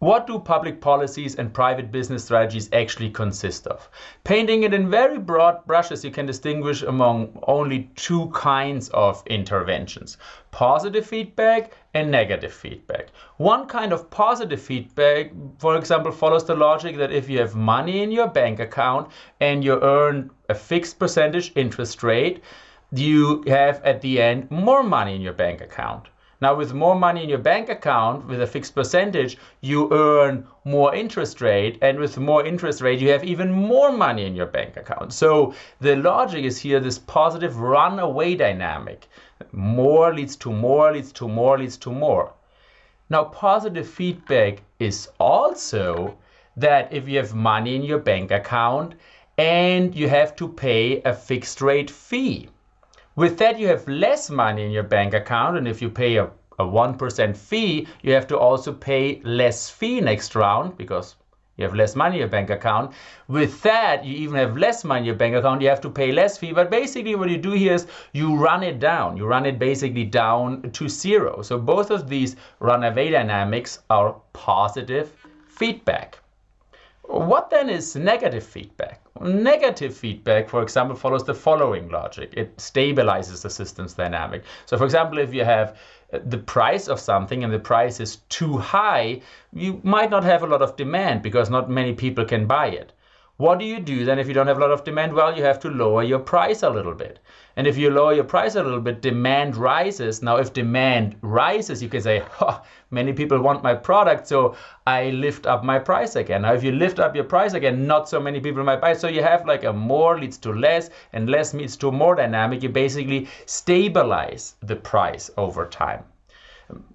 What do public policies and private business strategies actually consist of? Painting it in very broad brushes, you can distinguish among only two kinds of interventions positive feedback and negative feedback. One kind of positive feedback, for example, follows the logic that if you have money in your bank account and you earn a fixed percentage interest rate, you have at the end more money in your bank account. Now, with more money in your bank account with a fixed percentage, you earn more interest rate. And with more interest rate, you have even more money in your bank account. So the logic is here this positive runaway dynamic. More leads to more, leads to more, leads to more. Now, positive feedback is also that if you have money in your bank account and you have to pay a fixed rate fee, with that, you have less money in your bank account, and if you pay a, a 1% fee, you have to also pay less fee next round because you have less money in your bank account. With that, you even have less money in your bank account, you have to pay less fee. But basically, what you do here is you run it down. You run it basically down to zero. So both of these runaway dynamics are positive feedback. What then is negative feedback? Negative feedback, for example, follows the following logic. It stabilizes the system's dynamic. So for example, if you have uh, the price of something and the price is too high, you might not have a lot of demand because not many people can buy it. What do you do then if you don't have a lot of demand? Well, you have to lower your price a little bit. And if you lower your price a little bit, demand rises. Now, if demand rises, you can say, oh, many people want my product, so I lift up my price again. Now, if you lift up your price again, not so many people might buy. So you have like a more leads to less and less leads to more dynamic. You basically stabilize the price over time.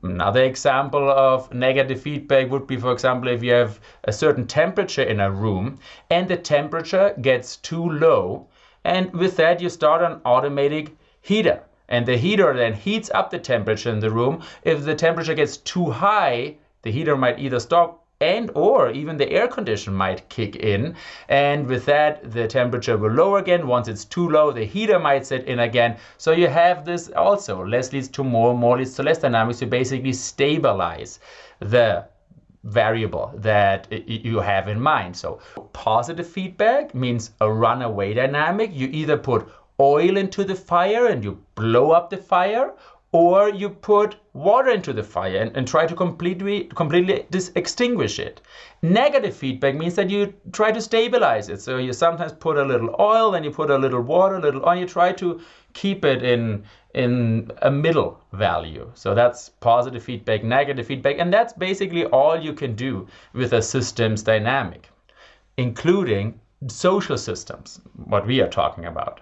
Another example of negative feedback would be, for example, if you have a certain temperature in a room and the temperature gets too low, and with that you start an automatic heater. And the heater then heats up the temperature in the room. If the temperature gets too high, the heater might either stop and or even the air condition might kick in. And with that the temperature will lower again. Once it's too low the heater might set in again. So you have this also. Less leads to more more leads to less dynamics. You basically stabilize the variable that you have in mind. So positive feedback means a runaway dynamic. You either put oil into the fire and you blow up the fire or you put water into the fire and, and try to completely completely extinguish it. Negative feedback means that you try to stabilize it. So you sometimes put a little oil, then you put a little water, a little oil, you try to keep it in in a middle value. So that's positive feedback, negative feedback, and that's basically all you can do with a systems dynamic, including social systems, what we are talking about.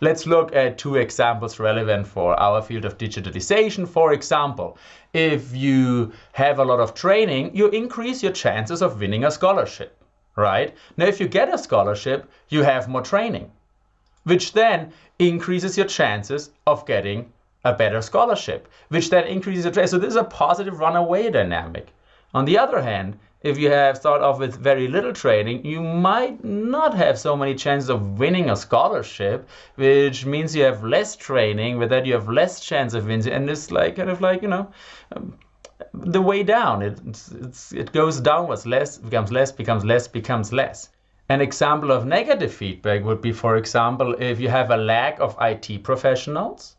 Let's look at two examples relevant for our field of digitalization. For example, if you have a lot of training, you increase your chances of winning a scholarship, right? Now, if you get a scholarship, you have more training, which then increases your chances of getting a better scholarship, which then increases your training. So this is a positive runaway dynamic. On the other hand, if you have start off with very little training, you might not have so many chances of winning a scholarship, which means you have less training, with that you have less chance of winning, and it's like kind of like you know. Um, the way down, it, it's, it goes downwards, less becomes less, becomes less, becomes less. An example of negative feedback would be, for example, if you have a lack of IT professionals,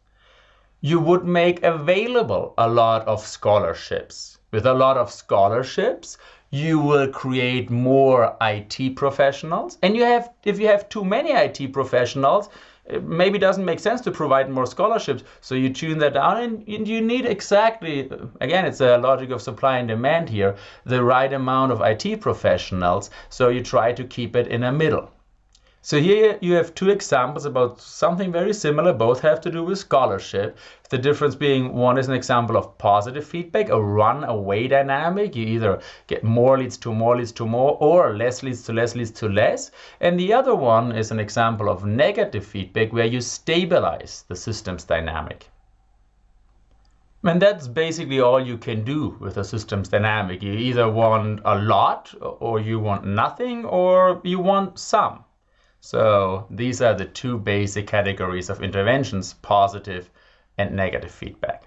you would make available a lot of scholarships. With a lot of scholarships, you will create more IT professionals. And you have, if you have too many IT professionals, it maybe doesn't make sense to provide more scholarships. So you tune that down and you need exactly, again, it's a logic of supply and demand here, the right amount of IT professionals. So you try to keep it in a middle. So here you have two examples about something very similar. Both have to do with scholarship. The difference being one is an example of positive feedback, a runaway dynamic. You either get more leads to more leads to more or less leads to less leads to less. And the other one is an example of negative feedback where you stabilize the system's dynamic. And that's basically all you can do with a systems dynamic. You either want a lot or you want nothing or you want some. So these are the two basic categories of interventions, positive and negative feedback.